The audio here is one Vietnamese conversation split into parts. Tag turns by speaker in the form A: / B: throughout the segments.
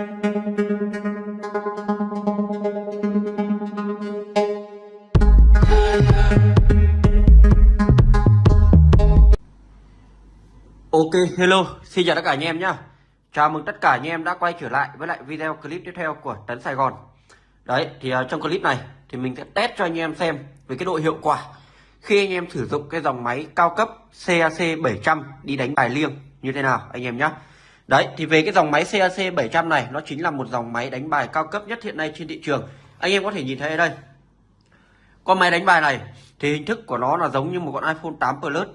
A: Ok, hello, xin chào tất cả anh em nhá. Chào mừng tất cả anh em đã quay trở lại với lại video clip tiếp theo của Tấn Sài Gòn. Đấy, thì uh, trong clip này thì mình sẽ test cho anh em xem về cái độ hiệu quả khi anh em sử dụng cái dòng máy cao cấp CAC 700 đi đánh bài liêng như thế nào anh em nhá. Đấy, thì về cái dòng máy CAC 700 này nó chính là một dòng máy đánh bài cao cấp nhất hiện nay trên thị trường. Anh em có thể nhìn thấy ở đây. Con máy đánh bài này thì hình thức của nó là giống như một con iPhone 8 Plus.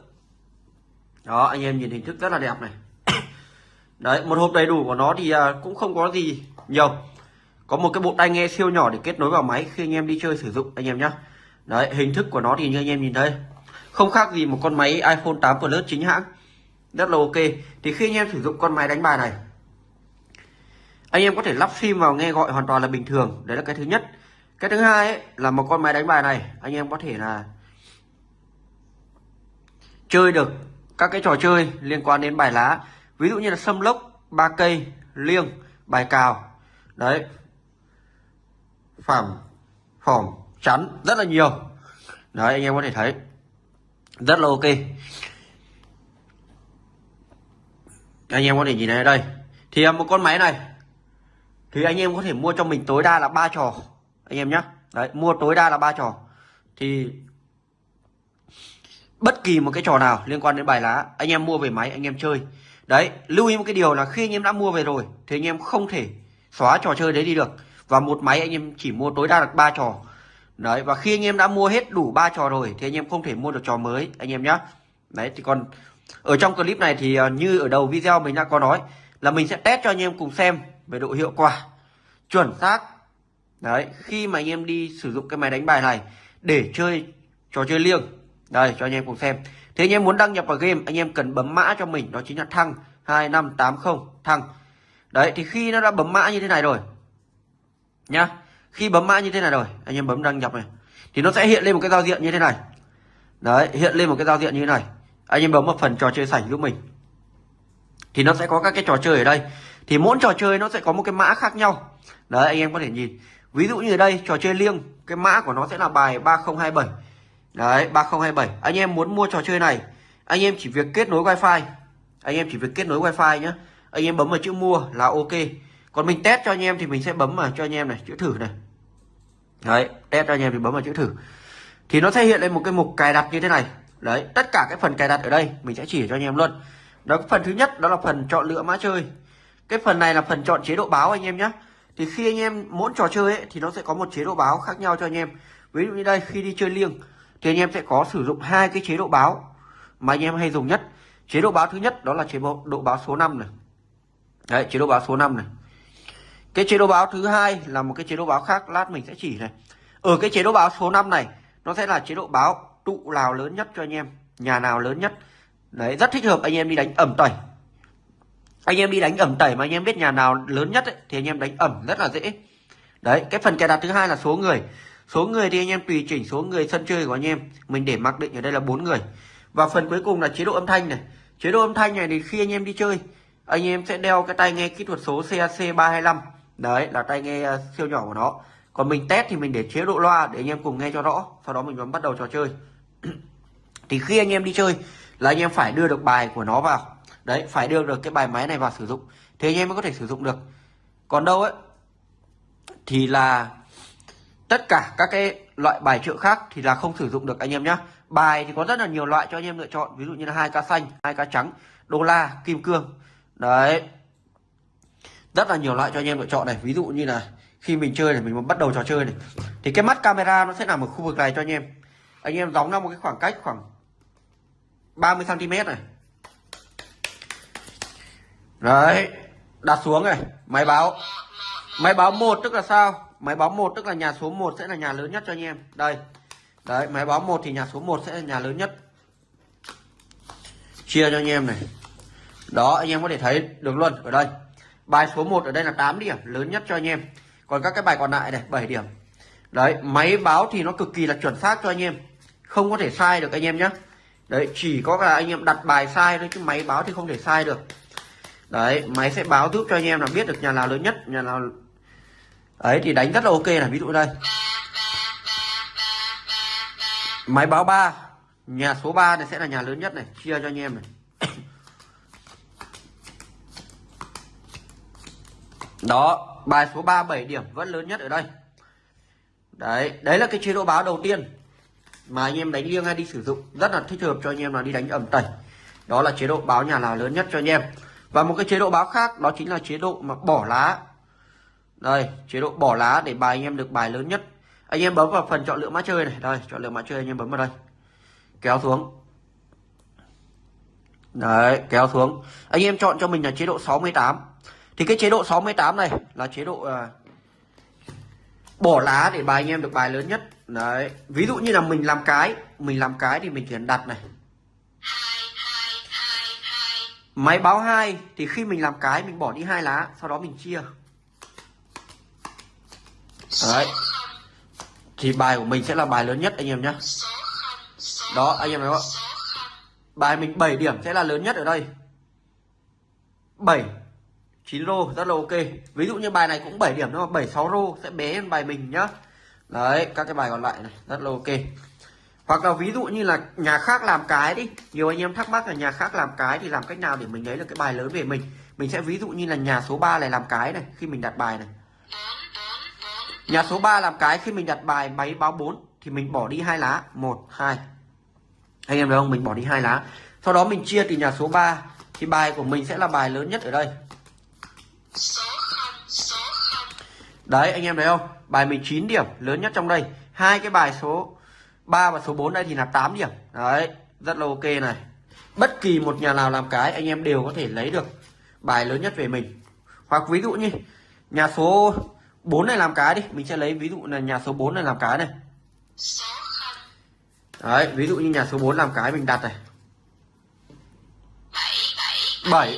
A: Đó anh em nhìn hình thức rất là đẹp này. Đấy một hộp đầy đủ của nó thì à, cũng không có gì nhiều. Có một cái bộ tai nghe siêu nhỏ để kết nối vào máy khi anh em đi chơi sử dụng anh em nhé đấy hình thức của nó thì như anh em nhìn thấy. Không khác gì một con máy iPhone 8 Plus chính hãng rất là ok. Thì khi anh em sử dụng con máy đánh bài này anh em có thể lắp sim vào nghe gọi hoàn toàn là bình thường. Đấy là cái thứ nhất. Cái thứ hai ấy, là một con máy đánh bài này anh em có thể là chơi được các cái trò chơi liên quan đến bài lá. Ví dụ như là sâm lốc ba cây liêng bài cào. Đấy. Phẳng phỏng chắn rất là nhiều. Đấy anh em có thể thấy. Rất là ok anh em có thể nhìn thấy đây thì một con máy này thì anh em có thể mua cho mình tối đa là ba trò anh em nhé đấy mua tối đa là ba trò thì bất kỳ một cái trò nào liên quan đến bài lá anh em mua về máy anh em chơi đấy lưu ý một cái điều là khi anh em đã mua về rồi thì anh em không thể xóa trò chơi đấy đi được và một máy anh em chỉ mua tối đa được ba trò đấy và khi anh em đã mua hết đủ ba trò rồi thì anh em không thể mua được trò mới anh em nhé đấy thì còn ở trong clip này thì ờ, như ở đầu video mình đã có nói là mình sẽ test cho anh em cùng xem về độ hiệu quả chuẩn xác. Đấy, khi mà anh em đi sử dụng cái máy đánh bài này để chơi trò chơi liêng. Đây, cho anh em cùng xem. Thế anh em muốn đăng nhập vào game, Anh em cần bấm mã cho mình, Đó chính là thăng 2580 thăng. Đấy, thì khi nó đã bấm mã như thế này rồi, Nhá. Khi bấm mã như thế này rồi, Anh em bấm đăng nhập này, Thì nó sẽ hiện lên một cái giao diện như thế này. Đấy, hiện lên một cái giao diện như thế này. Anh em bấm một phần trò chơi sảnh giúp mình. Thì nó sẽ có các cái trò chơi ở đây. Thì mỗi trò chơi nó sẽ có một cái mã khác nhau. Đấy, anh em có thể nhìn. Ví dụ như ở đây, trò chơi liêng. Cái mã của nó sẽ là bài 3027 Đấy 3027 Anh em muốn mua trò chơi này, Anh em chỉ việc kết nối wifi. Anh em chỉ việc kết nối wifi nhé Anh em bấm vào chữ mua là ok. Còn mình test cho anh em thì mình sẽ bấm vào cho anh em này, Chữ thử này. Đấy, test cho anh em thì bấm vào chữ thử. Thì nó sẽ hiện lên một cái mục cài đặt như thế này. Đấy tất cả cái phần cài đặt ở đây Mình sẽ chỉ cho anh em luôn Đó phần thứ nhất đó là phần chọn lựa mã chơi Cái phần này là phần chọn chế độ báo anh em nhé Thì khi anh em mỗi trò chơi ấy, Thì nó sẽ có một chế độ báo khác nhau cho anh em Ví dụ như đây khi đi chơi liêng thì anh em sẽ có sử dụng hai cái chế độ báo mà anh em hay dùng nhất chế độ báo thứ nhất đó là chế độ báo số 5 này đấy chế độ báo số 5 này cái chế độ báo thứ hai là một cái chế độ báo khác lát mình sẽ chỉ này ở cái chế độ báo số 5 này nó sẽ là chế độ báo trụ nào lớn nhất cho anh em nhà nào lớn nhất đấy rất thích hợp anh em đi đánh ẩm tẩy anh em đi đánh ẩm tẩy mà anh em biết nhà nào lớn nhất ấy, thì anh em đánh ẩm rất là dễ đấy cái phần cài đặt thứ hai là số người Số người thì anh em tùy chỉnh số người sân chơi của anh em. Mình để mặc định ở đây là bốn người. Và phần cuối cùng là chế độ âm thanh này. Chế độ âm thanh này thì khi anh em đi chơi, anh em sẽ đeo cái tai nghe kỹ thuật số CAC 325. Đấy là tai nghe ờ, siêu nhỏ của nó. Còn mình test thì mình để chế độ loa để anh em cùng nghe cho rõ. Sau đó mình bấm bắt đầu trò chơi thì khi anh em đi chơi là anh em phải đưa được bài của nó vào. Đấy, phải đưa được cái bài máy này vào sử dụng. Thì anh em mới có thể sử dụng được. Còn đâu ấy thì là tất cả các cái loại bài triệu khác thì là không sử dụng được anh em nhé bài thì có rất là nhiều loại cho anh em lựa chọn ví dụ như là hai cá xanh hai cá trắng đô la kim cương đấy rất là nhiều loại cho anh em lựa chọn này ví dụ như là khi mình chơi này mình bắt đầu trò chơi này thì cái mắt camera nó sẽ nằm ở khu vực này cho anh em anh em đóng ra một cái khoảng cách khoảng 30 cm này. Đấy, đặt xuống này, máy báo. Máy báo một tức là sao? Máy báo một tức là nhà số 1 sẽ là nhà lớn nhất cho anh em. Đây, đấy, máy báo một thì nhà số 1 sẽ là nhà lớn nhất. Chia cho anh em này. Đó, anh em có thể thấy được luôn ở đây. Bài số 1 ở đây là 8 điểm, lớn nhất cho anh em. Còn các cái bài còn lại này 7 điểm. Đấy, máy báo thì nó cực kỳ là chuẩn xác cho anh em. Không có thể sai được anh em nhé đấy, chỉ có là anh em đặt bài sai thôi, chứ máy báo thì không thể sai được. Đấy, máy sẽ báo giúp cho anh em là biết được nhà nào lớn nhất, nhà nào ấy thì đánh rất là ok là ví dụ đây. Máy báo 3 nhà số 3 này sẽ là nhà lớn nhất này, chia cho anh em này. Đó, bài số 3 7 điểm vẫn lớn nhất ở đây. Đấy đấy là cái chế độ báo đầu tiên mà anh em đánh liêng hay đi sử dụng rất là thích hợp cho anh em là đi đánh ẩm tẩy. Đó là chế độ báo nhà là lớn nhất cho anh em. Và một cái chế độ báo khác đó chính là chế độ mà bỏ lá. Đây chế độ bỏ lá để bài anh em được bài lớn nhất. Anh em bấm vào phần chọn lựa mã chơi này. Đây chọn lựa mã chơi anh em bấm vào đây. Kéo xuống. Đấy kéo xuống. Anh em chọn cho mình là chế độ 68 thì cái chế độ 68 này là chế độ uh, bỏ lá để bài anh em được bài lớn nhất đấy, ví dụ như là mình làm cái, mình làm cái thì mình chỉ cần đặt này. Máy báo hai thì khi mình làm cái mình bỏ đi hai lá, sau đó mình chia. Đấy. Thì bài của mình sẽ là bài lớn nhất, anh em nhé đó, anh em thấy không? Bài mình 7 điểm sẽ là lớn nhất ở đây. 7 9 rô rất là ok. Ví dụ như bài này cũng 7 điểm nhưng mà 7 6 rô sẽ bé hơn bài mình nhá đấy, các cái bài còn lại này, rất là ok. Hoặc là ví dụ như là nhà khác làm cái đi, nhiều anh em thắc mắc là nhà khác làm cái thì làm cách nào để mình lấy được cái bài lớn về mình? Mình sẽ ví dụ như là nhà số 3 này làm cái này, khi mình đặt bài này. Nhà số 3 làm cái, khi mình đặt bài máy báo 4 thì mình bỏ đi hai lá. 1 2 anh em thấy không? Mình bỏ đi hai lá. Sau đó mình chia từ nhà số 3 thì bài của mình sẽ là bài lớn nhất ở đây đấy, anh em thấy không? Bài 19 điểm, lớn nhất trong đây. Hai cái bài số 3 và số 4 đây thì là 8 điểm. Đấy, rất là ok này. Bất kỳ một nhà nào làm cái, anh em đều có thể lấy được bài lớn nhất về mình. Hoặc ví dụ như, nhà số 4 này làm cái đi. Mình sẽ lấy ví dụ là nhà số 4 này làm cái này. Đấy, ví dụ như nhà số 4 làm cái mình đặt này. 7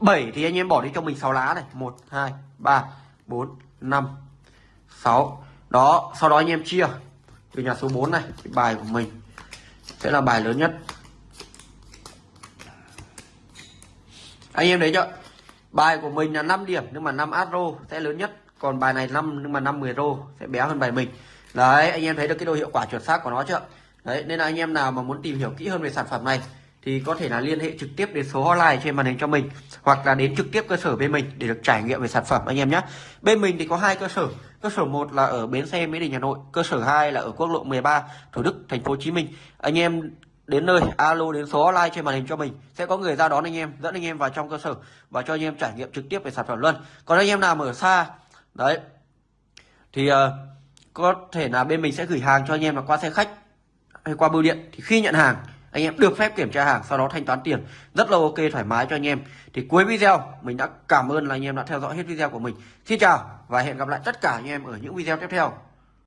A: 7 thì anh em bỏ đi cho mình 6 lá này. 1 2 3 4 5 6 đó, sau đó anh em chia từ nhà số 4 này thì bài của mình sẽ là bài lớn nhất. Anh em thấy chưa? Bài của mình là 5 điểm, nhưng mà 5 astro sẽ lớn nhất. Còn bài này 5 nhưng mà 5 10 rô sẽ bé hơn bài mình. Đấy, anh em thấy được cái độ hiệu quả chuẩn xác của nó chưa? Đấy, nên là anh em nào mà muốn tìm hiểu kỹ hơn về sản phẩm này thì có thể là liên hệ trực tiếp đến số hotline trên màn hình cho mình hoặc là đến trực tiếp cơ sở bên mình để được trải nghiệm về sản phẩm anh em nhé. Bên mình thì có hai cơ sở. Cơ sở một là ở bến xe mỹ đình hà nội. Cơ sở 2 là ở quốc lộ 13 thủ đức thành phố hồ chí minh. Anh em đến nơi alo đến số hotline trên màn hình cho mình. Sẽ có người ra đón anh em dẫn anh em vào trong cơ sở và cho anh em trải nghiệm trực tiếp về sản phẩm luôn. Còn anh em nào ở xa đấy thì uh, có thể là bên mình sẽ gửi hàng cho anh em là qua xe khách hay qua bưu điện. Thì khi nhận hàng anh em được phép kiểm tra hàng, sau đó thanh toán tiền. Rất là ok, thoải mái cho anh em. Thì cuối video, mình đã cảm ơn là anh em đã theo dõi hết video của mình. Xin chào và hẹn gặp lại tất cả anh em ở những video tiếp theo.